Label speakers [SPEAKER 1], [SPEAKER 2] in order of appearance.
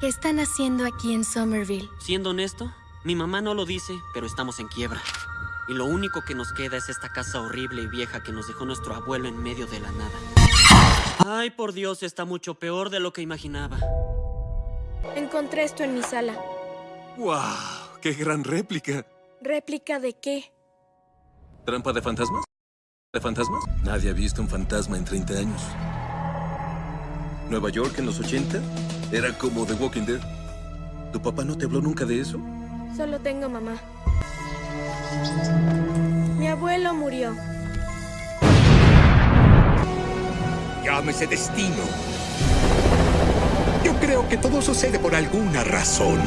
[SPEAKER 1] ¿Qué están haciendo aquí en Somerville?
[SPEAKER 2] Siendo honesto, mi mamá no lo dice, pero estamos en quiebra. Y lo único que nos queda es esta casa horrible y vieja que nos dejó nuestro abuelo en medio de la nada. Ay, por Dios, está mucho peor de lo que imaginaba.
[SPEAKER 1] Encontré esto en mi sala.
[SPEAKER 3] ¡Wow! ¡Qué gran réplica!
[SPEAKER 1] ¿Réplica de qué?
[SPEAKER 3] ¿Trampa de fantasmas? ¿De fantasmas? Nadie ha visto un fantasma en 30 años. ¿Nueva York en los 80? Era como The Walking Dead. ¿Tu papá no te habló nunca de eso?
[SPEAKER 1] Solo tengo mamá. Mi abuelo murió.
[SPEAKER 4] Llámese destino. Yo creo que todo sucede por alguna razón.